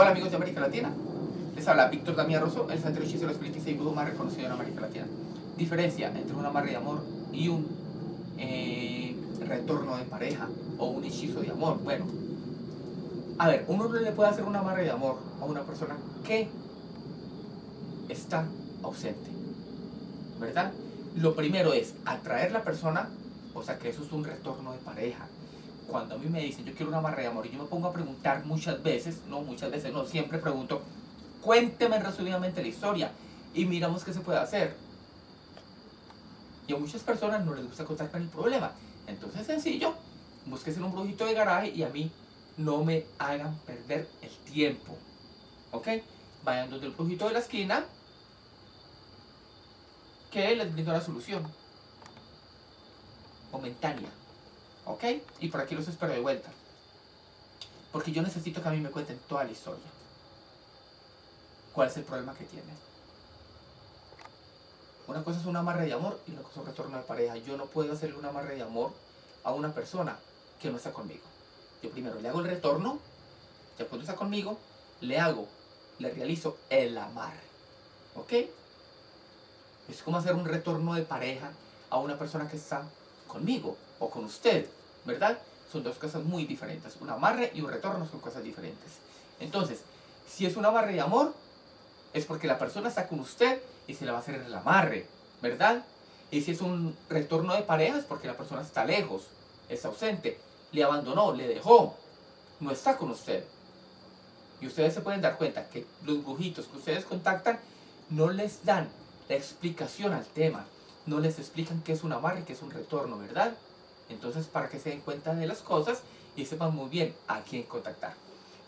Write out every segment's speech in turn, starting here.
Hola amigos de América Latina, les habla Víctor Damián Rosso, el santero hechicero espiritismo y brujo más reconocido en América Latina. Diferencia entre un amarre de amor y un eh, retorno de pareja o un hechizo de amor. Bueno, a ver, uno le puede hacer un amarre de amor a una persona que está ausente, ¿verdad? Lo primero es atraer la persona, o sea que eso es un retorno de pareja cuando a mí me dicen yo quiero una amarre de amor y yo me pongo a preguntar muchas veces, no muchas veces, no, siempre pregunto, cuénteme resumidamente la historia y miramos qué se puede hacer. Y a muchas personas no les gusta contar con el problema. Entonces es sencillo, búsquese un brujito de garaje y a mí no me hagan perder el tiempo. ¿Ok? Vayan donde el brujito de la esquina que les brinda la solución momentánea. ¿Ok? Y por aquí los espero de vuelta. Porque yo necesito que a mí me cuenten toda la historia. ¿Cuál es el problema que tienen? Una cosa es un amarre de amor y una cosa es un retorno de pareja. Yo no puedo hacerle un amarre de amor a una persona que no está conmigo. Yo primero le hago el retorno, ya cuando está conmigo, le hago, le realizo el amarre. ¿Ok? Es como hacer un retorno de pareja a una persona que está conmigo o con usted. ¿Verdad? Son dos cosas muy diferentes. Un amarre y un retorno son cosas diferentes. Entonces, si es un amarre de amor, es porque la persona está con usted y se le va a hacer el amarre, ¿verdad? Y si es un retorno de pareja, es porque la persona está lejos, es ausente, le abandonó, le dejó, no está con usted. Y ustedes se pueden dar cuenta que los brujitos que ustedes contactan no les dan la explicación al tema, no les explican qué es un amarre qué es un retorno, ¿verdad? Entonces, para que se den cuenta de las cosas y sepan muy bien a quién contactar.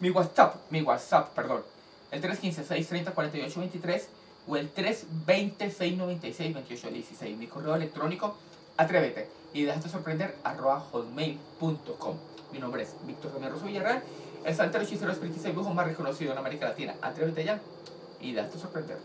Mi WhatsApp, mi WhatsApp, perdón, el 315-630-4823 o el 320-696-2816. Mi correo electrónico, atrévete y déjate sorprender, arroba hotmail.com. Mi nombre es Víctor Romero Villarreal, el santero hechicero espiritista y brujo más reconocido en América Latina. Atrévete ya y déjate sorprender.